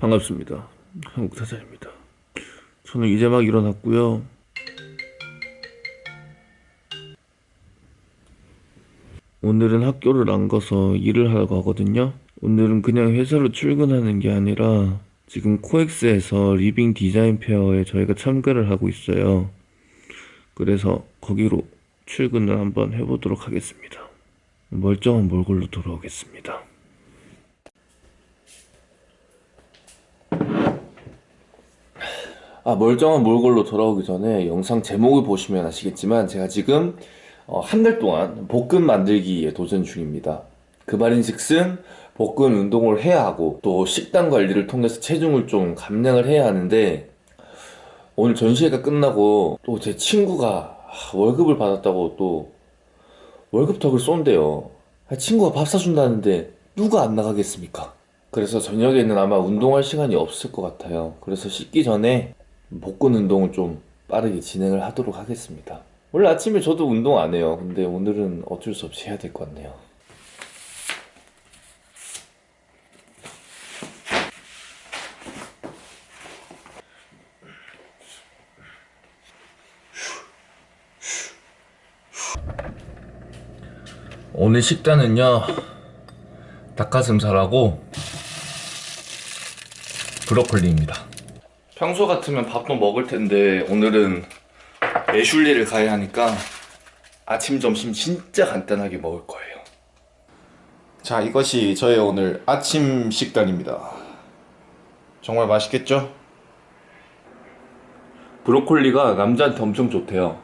반갑습니다. 한국타자입니다. 저는 이제 막 일어났고요. 오늘은 학교를 안 가서 일을 하러 가거든요. 오늘은 그냥 회사로 출근하는 게 아니라 지금 코엑스에서 리빙 디자인 페어에 저희가 참가를 하고 있어요. 그래서 거기로 출근을 한번 해보도록 하겠습니다. 멀쩡한 몰골로 돌아오겠습니다. 아, 멀쩡한 몰골로 돌아오기 전에 영상 제목을 보시면 아시겠지만 제가 지금 어, 한 달 동안 복근 만들기에 도전 중입니다. 그 말인즉슨 복근 운동을 해야 하고 또 식단 관리를 통해서 체중을 좀 감량을 해야 하는데 오늘 전시회가 끝나고 또 제 친구가 월급을 받았다고 또 월급턱을 쏜대요. 친구가 밥 사준다는데 누가 안 나가겠습니까? 그래서 저녁에는 아마 운동할 시간이 없을 것 같아요. 그래서 씻기 전에 복근 운동을 좀 빠르게 진행을 하도록 하겠습니다. 원래 아침에 저도 운동 안 해요. 근데 오늘은 어쩔 수 없이 해야 될 것 같네요. 오늘 식단은요 닭가슴살하고 브로콜리입니다 평소 같으면 밥도 먹을 텐데 오늘은 애슐리를 가야 하니까 아침 점심 진짜 간단하게 먹을 거예요. 자 이것이 저의 오늘 아침 식단입니다. 정말 맛있겠죠? 브로콜리가 남자한테 엄청 좋대요.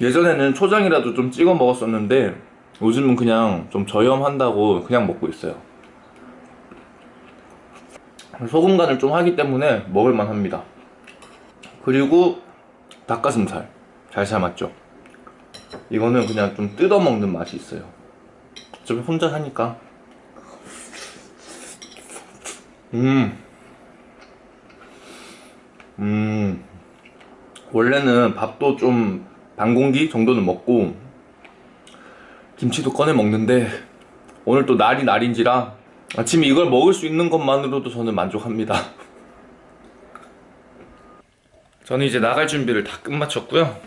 예전에는 초장이라도 좀 찍어 먹었었는데 요즘은 그냥 좀 저염한다고 그냥 먹고 있어요 소금 간을 좀 하기 때문에 먹을만 합니다 그리고 닭가슴살 잘 삶았죠 이거는 그냥 좀 뜯어 먹는 맛이 있어요 어차피 혼자 사니까 음. 음. 원래는 밥도 좀 반 공기 정도는 먹고 김치도 꺼내 먹는데 오늘 또 날이 날인지라 아침에 이걸 먹을 수 있는 것만으로도 저는 만족합니다. 저는 이제 나갈 준비를 다 끝마쳤고요.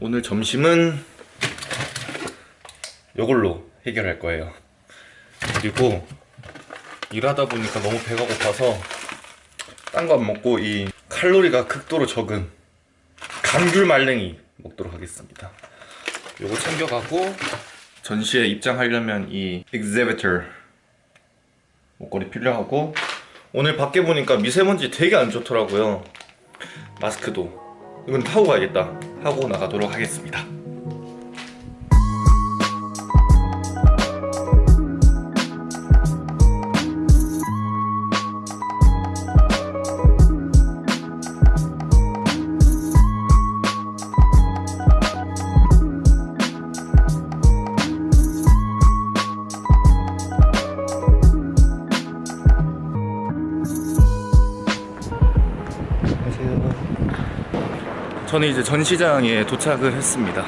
오늘 점심은 이걸로 해결할 거예요. 그리고 일하다 보니까 너무 배가 고파서 딴 거 안 먹고 이 칼로리가 극도로 적은 감귤 말랭이 먹도록 하겠습니다. 요거 챙겨가고 전시에 입장하려면 이 exhibitor 목걸이 필요하고 오늘 밖에 보니까 미세먼지 되게 안 좋더라고요. 마스크도. 이건 타고 가야겠다. 하고 나가도록 하겠습니다 저는 이제 전시장에 도착을 했습니다.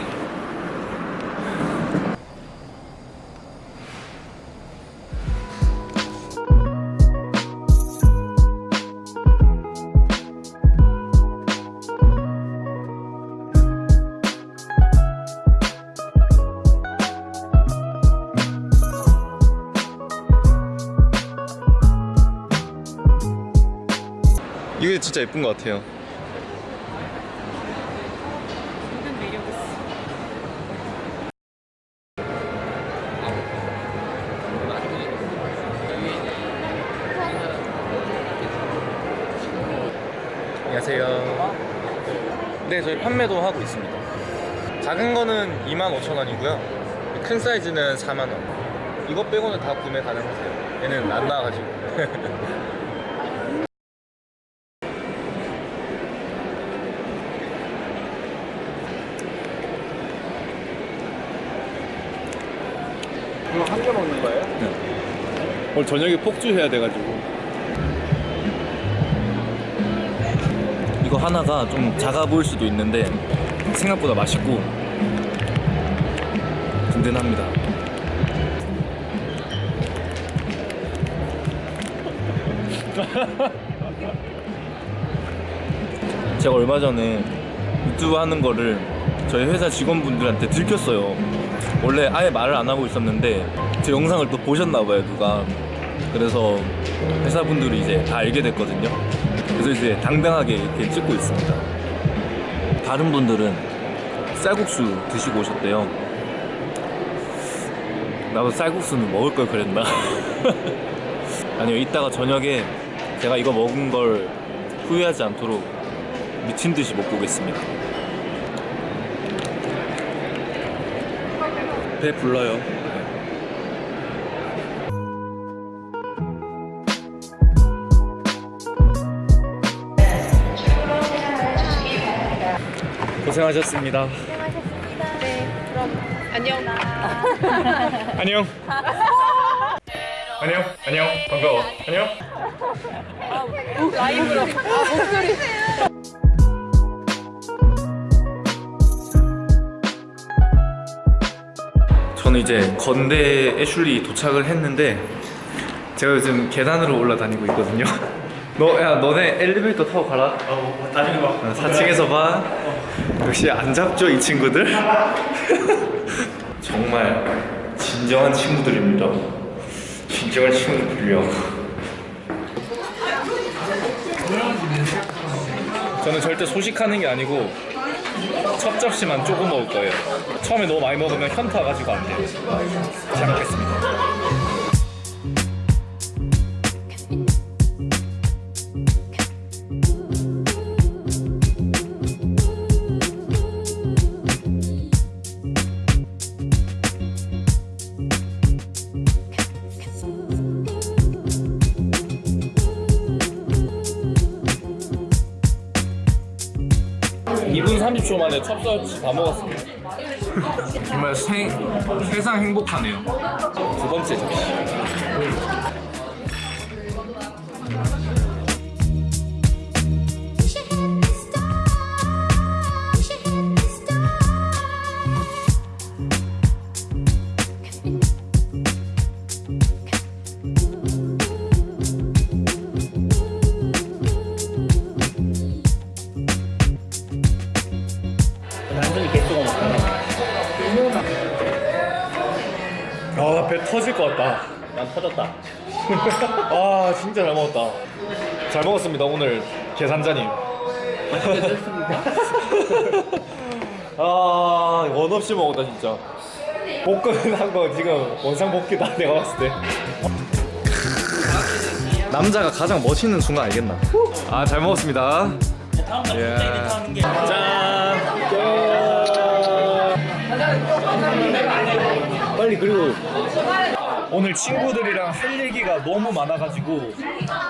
이게 진짜 예쁜 것 같아요 모든 매력 있어. 안녕하세요 네 저희 판매도 하고 있습니다. 작은 거는 25,000원이고요. 큰 사이즈는 4만원. 이거 빼고는 다 구매 가능하세요. 얘는 안 나와가지고. 이거 한개 먹는 거예요? 오늘 저녁에 폭주해야 돼가지고 이거 하나가 좀 작아 보일 수도 있는데 생각보다 맛있고 든든합니다. 제가 얼마 전에 유튜브 하는 거를 저희 회사 직원분들한테 들켰어요. 원래 아예 말을 안 하고 있었는데 제 영상을 또 보셨나봐요 누가. 그래서 회사분들이 이제 다 알게 됐거든요. 그래서 이제 당당하게 이렇게 찍고 있습니다. 다른 분들은 쌀국수 드시고 오셨대요. 나도 쌀국수는 먹을 걸 그랬나? 아니요, 이따가 저녁에 제가 이거 먹은 걸 후회하지 않도록 미친 듯이 먹고 오겠습니다. 배 불러요. 고생하셨습니다. 네, 그럼 안녕. 안녕. 안녕. 안녕. 반가워. 안녕. 라이브로. 아, 목소리. 저는 이제 건대 애슐리 도착을 했는데 제가 요즘 계단으로 올라다니고 있거든요. 너, 야, 너네 엘리베이터 타고 가라. 어, 나중에 봐. 4층에서 봐. 역시 안 잡죠, 이 친구들? 정말 진정한 친구들입니다. 진정한 친구들이요. 저는 절대 소식하는 게 아니고 첫 접시만 조금 먹을 거예요. 처음에 너무 많이 먹으면 현타 가지고 안 돼요. 잘 먹겠습니다. (2분 30초) 만에 첫 접시 다 먹었습니다. 정말 생, 세상 행복하네요. 두 번째 접시 터졌다. 아 진짜 잘 먹었다. 잘 먹었습니다 오늘 계산자님. 아 원 없이 먹었다 진짜. 볶음한 거 지금 원상 복귀다 내가 봤을 때. 남자가 가장 멋있는 순간 알겠나? 아 잘 먹었습니다. 예. 짠. 빨리 그리고 오늘 친구들이랑 할 얘기가 너무 많아가지고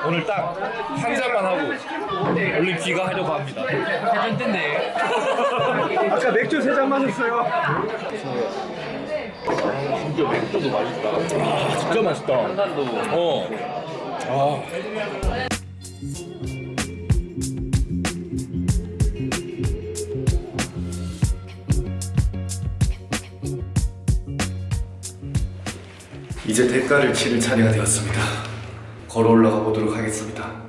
오늘 딱 한 잔만 하고 얼른 귀가하려고 합니다. 해전 땐데. 아까 맥주 세 잔 마셨어요. 진짜 맥주도 맛있다. 아, 진짜 맛있다. 한잔도. 어. 아. 이제 대가를 치를 차례가 되었습니다. 걸어 올라가 보도록 하겠습니다.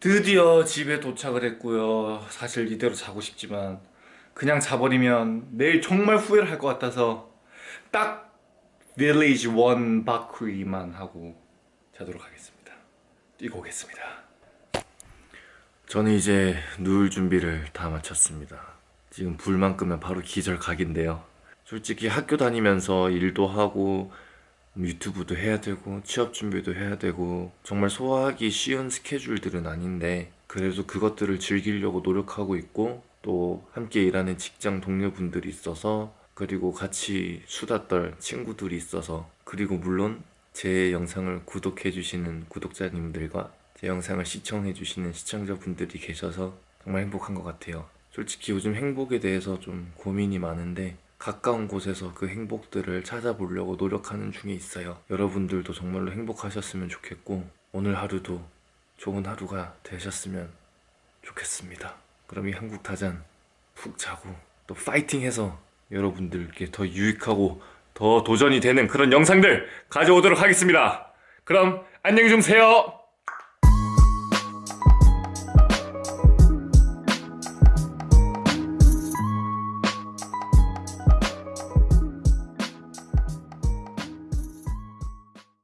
드디어 집에 도착을 했고요. 사실 이대로 자고 싶지만 그냥 자버리면 내일 정말 후회를 할 것 같아서 딱 Village One 바크리만 하고 자도록 하겠습니다. 뛰고 오겠습니다. 저는 이제 누울 준비를 다 마쳤습니다. 지금 불만 끄면 바로 기절 각인데요. 솔직히 학교 다니면서 일도 하고 유튜브도 해야 되고 취업 준비도 해야 되고 정말 소화하기 쉬운 스케줄들은 아닌데 그래도 그것들을 즐기려고 노력하고 있고 또 함께 일하는 직장 동료분들이 있어서 그리고 같이 수다 떨 친구들이 있어서 그리고 물론 제 영상을 구독해 주시는 구독자님들과 제 영상을 시청해 주시는 시청자분들이 계셔서 정말 행복한 것 같아요 솔직히 요즘 행복에 대해서 좀 고민이 많은데 가까운 곳에서 그 행복들을 찾아보려고 노력하는 중에 있어요. 여러분들도 정말로 행복하셨으면 좋겠고 오늘 하루도 좋은 하루가 되셨으면 좋겠습니다. 그럼 이 한국 타잔 푹 자고 또 파이팅해서 여러분들께 더 유익하고 더 도전이 되는 그런 영상들 가져오도록 하겠습니다. 그럼 안녕히 주무세요.